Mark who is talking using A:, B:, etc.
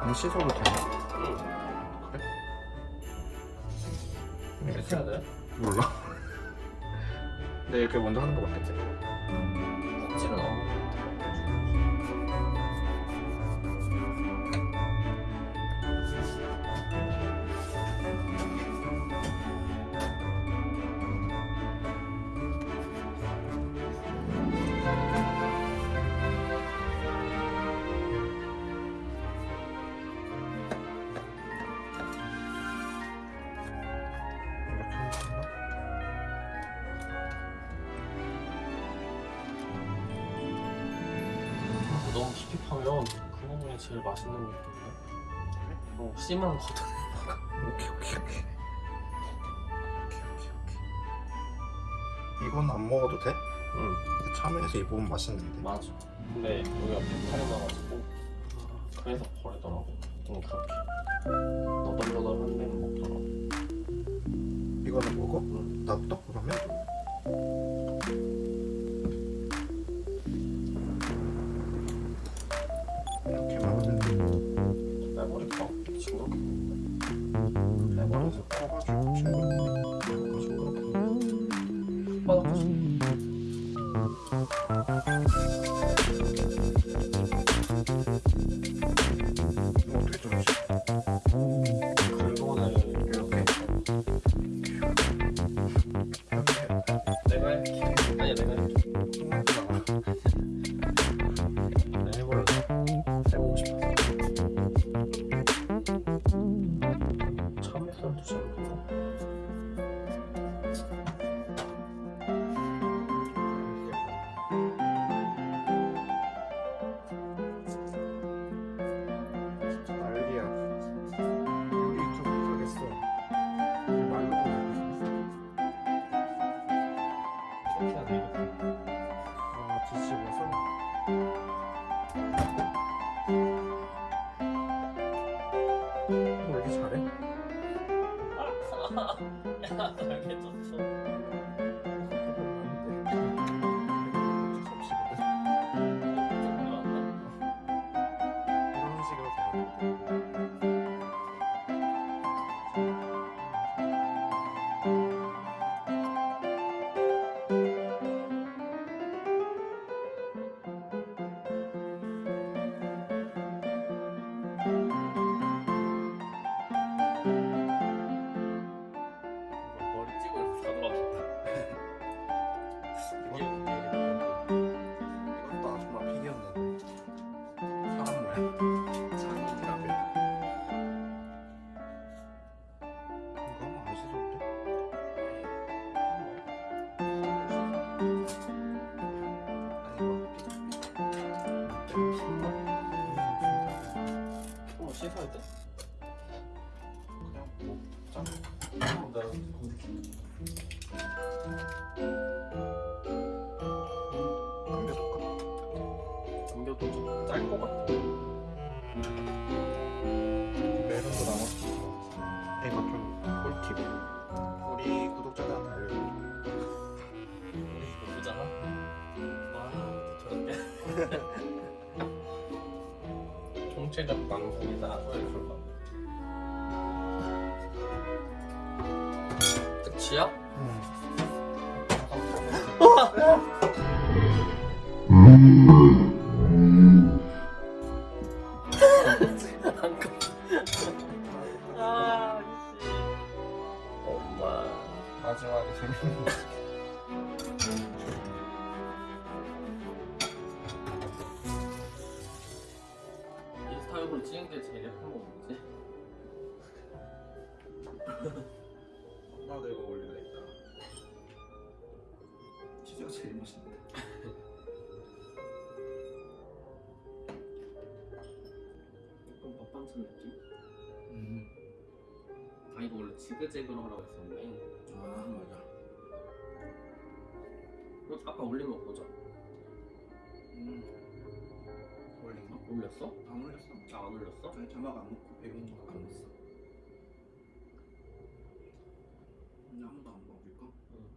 A: 안 씻어도 되나? 그래?
B: 이렇게 해야 돼?
A: 몰라. 근데 이렇게 먼저 하는 거 맞겠지?
B: 찌는 안
A: 이렇
B: 깊이 파면 그 부분이 제일 맛있는 거 같은데? 어, 씨만 걷어
A: 오케이 오케이 오케이. 오케이 오케이 오케이. 이건 안 먹어도 돼?
B: 응
A: 참외에서 이 부분 맛있는데.
B: 맞아 근데 여기가 배탈이 나가지고 그래서 버리더라고 응 그렇게 너덜너덜한 데는 먹더라고
A: 이거는 먹어?
B: 응.
A: 나부터 그러면? 뭐 이렇게 잘해?
B: 야 알겠어
A: 어
B: 씻어야 돼?
A: 그냥 뭐 짠.
B: 어, 내가 검색해
A: 남겨줄까?
B: 남겨도 좀짤것 같아
A: 메론도 남았어 이거 좀 꿀팁 우리 구독자들한테 알려줘
B: 우리 보잖아 와총 체적 방송이다 것. 끝이야? 아, 인스타용으로 찍은 게 제일 예쁜 거 뭐지?
A: 나도 이거 올릴래 이따 치즈가 제일 맛있는데
B: 약간 밥반찬 느낌?
A: 음.
B: 아 이거 원래 지그재그로 하라고 했었는데
A: 아 맞아
B: 이거 아까 올린 거 보자
A: 음. 올렸나?
B: 아, 올렸어?
A: 안 올렸어
B: 아, 나안 올렸어?
A: 저희 자막 안 넣고 배운 거안 넣었어 근데 아무도 안 먹을까? 응.